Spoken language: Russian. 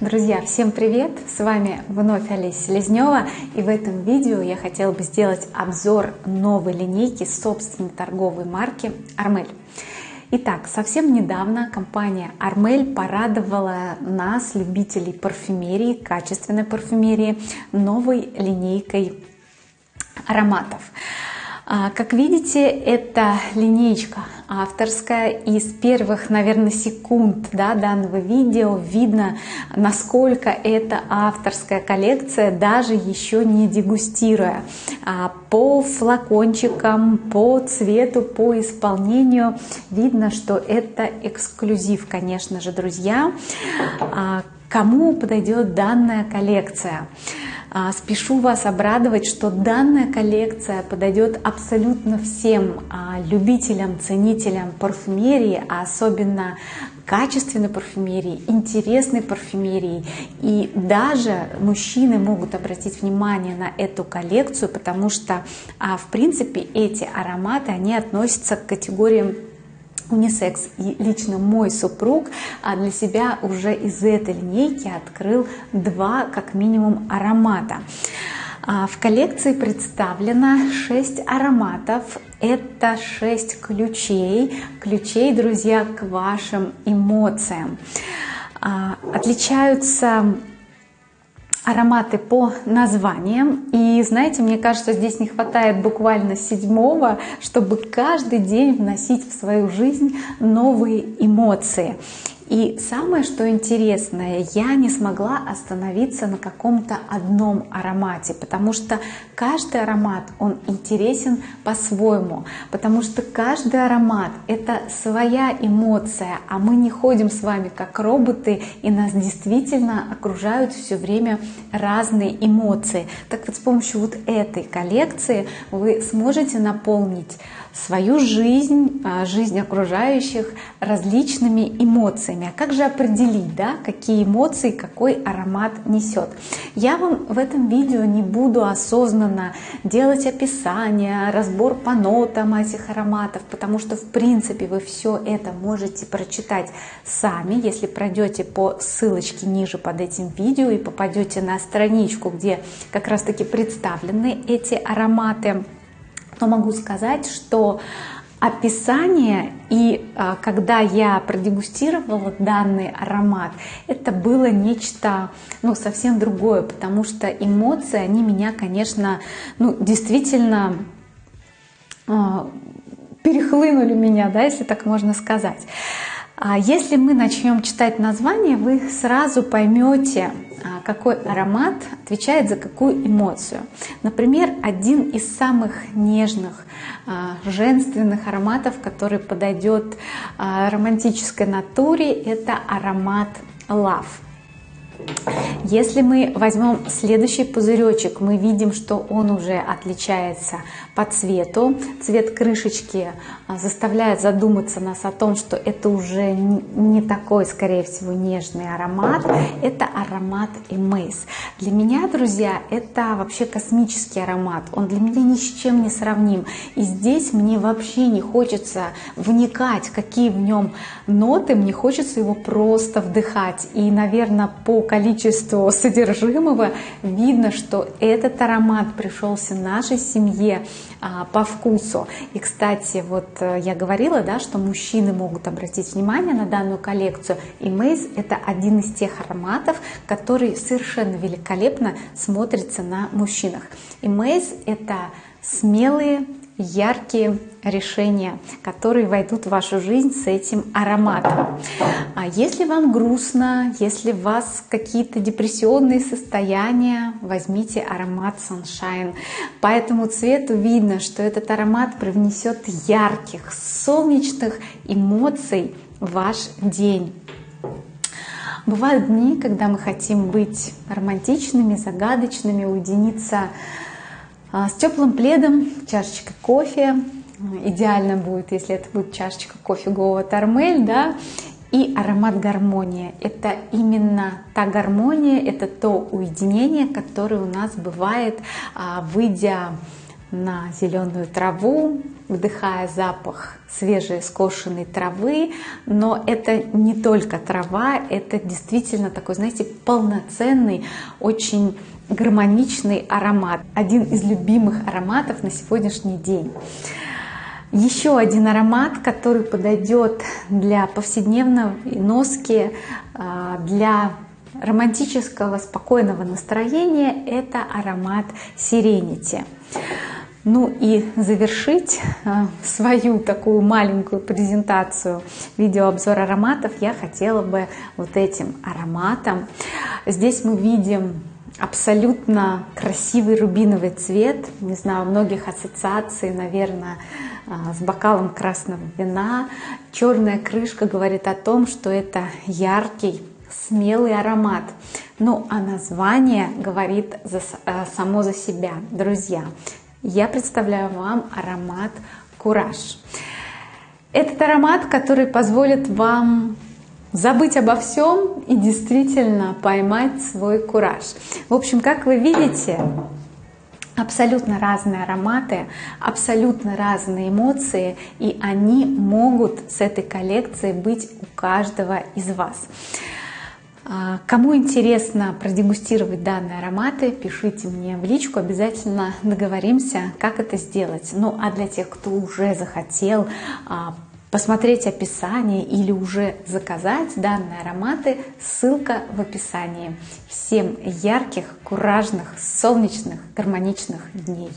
Друзья, всем привет! С вами вновь Олеся Селезнева и в этом видео я хотела бы сделать обзор новой линейки собственной торговой марки Армель. Итак, совсем недавно компания Армель порадовала нас, любителей парфюмерии, качественной парфюмерии, новой линейкой ароматов. А, как видите, это линейка авторская. И с первых, наверное, секунд да, данного видео видно, насколько это авторская коллекция, даже еще не дегустируя. А по флакончикам, по цвету, по исполнению видно, что это эксклюзив, конечно же, друзья. А кому подойдет данная коллекция? А, спешу вас обрадовать, что данная коллекция подойдет абсолютно всем а, любителям, ценителям парфюмерии, а особенно качественной парфюмерии, интересной парфюмерии. И даже мужчины могут обратить внимание на эту коллекцию, потому что, а, в принципе, эти ароматы, они относятся к категориям унисекс. И лично мой супруг а, для себя уже из этой линейки открыл два, как минимум, аромата. А, в коллекции представлено 6 ароматов. Это 6 ключей. Ключей, друзья, к вашим эмоциям. А, отличаются ароматы по названиям. И знаете, мне кажется, здесь не хватает буквально седьмого, чтобы каждый день вносить в свою жизнь новые эмоции. И самое, что интересное, я не смогла остановиться на каком-то одном аромате, потому что каждый аромат, он интересен по-своему, потому что каждый аромат — это своя эмоция, а мы не ходим с вами как роботы, и нас действительно окружают все время разные эмоции. Так вот, с помощью вот этой коллекции вы сможете наполнить свою жизнь, а, жизнь окружающих различными эмоциями. А как же определить, да, какие эмоции какой аромат несет? Я вам в этом видео не буду осознанно делать описание, разбор по нотам этих ароматов, потому что в принципе вы все это можете прочитать сами, если пройдете по ссылочке ниже под этим видео и попадете на страничку, где как раз таки представлены эти ароматы но могу сказать, что описание и а, когда я продегустировала данный аромат, это было нечто ну, совсем другое, потому что эмоции, они меня, конечно, ну, действительно а, перехлынули меня, да, если так можно сказать. А если мы начнем читать название, вы сразу поймете, какой аромат отвечает за какую эмоцию. Например, один из самых нежных, а, женственных ароматов, который подойдет а, романтической натуре, это аромат love. Если мы возьмем следующий пузыречек, мы видим, что он уже отличается по цвету. Цвет крышечки а, заставляет задуматься нас о том, что это уже не такой, скорее всего, нежный аромат. Это аромат Эмейс. Для меня, друзья, это вообще космический аромат. Он для меня ни с чем не сравним. И здесь мне вообще не хочется вникать, какие в нем ноты. Мне хочется его просто вдыхать. И, наверное, по количеству содержимого видно, что этот аромат пришелся нашей семье а, по вкусу. И, кстати, вот э, я говорила, да, что мужчины могут обратить внимание на данную коллекцию. И Мейз это один из тех ароматов, который совершенно великолепно смотрится на мужчинах. И Мейз это смелые, яркие решения, которые войдут в вашу жизнь с этим ароматом. А если вам грустно, если у вас какие-то депрессионные состояния, возьмите аромат Sunshine. По этому цвету видно, что этот аромат привнесет ярких, солнечных эмоций в ваш день. Бывают дни, когда мы хотим быть романтичными, загадочными, уединиться с теплым пледом, чашечкой кофе. Идеально будет, если это будет чашечка кофе Гоа Тормель, да, и аромат гармония. Это именно та гармония, это то уединение, которое у нас бывает, а, выйдя на зеленую траву, вдыхая запах свежей скошенной травы, но это не только трава, это действительно такой, знаете, полноценный, очень гармоничный аромат, один из любимых ароматов на сегодняшний день. Еще один аромат, который подойдет для повседневной носки, а, для романтического спокойного настроения, это аромат Serenity. Ну и завершить а, свою такую маленькую презентацию видеообзор ароматов я хотела бы вот этим ароматом. Здесь мы видим абсолютно красивый рубиновый цвет. Не знаю, многих ассоциаций, наверное, а, с бокалом красного вина. Черная крышка говорит о том, что это яркий, смелый аромат. Ну а название говорит за, а, само за себя. Друзья, я представляю вам аромат «Кураж». Этот аромат, который позволит вам забыть обо всем и действительно поймать свой кураж. В общем, как вы видите, абсолютно разные ароматы, абсолютно разные эмоции, и они могут с этой коллекцией быть у каждого из вас. А, кому интересно продегустировать данные ароматы, пишите мне в личку, обязательно договоримся, как это сделать. Ну а для тех, кто уже захотел а, посмотреть описание или уже заказать данные ароматы, ссылка в описании. Всем ярких, куражных, солнечных, гармоничных дней!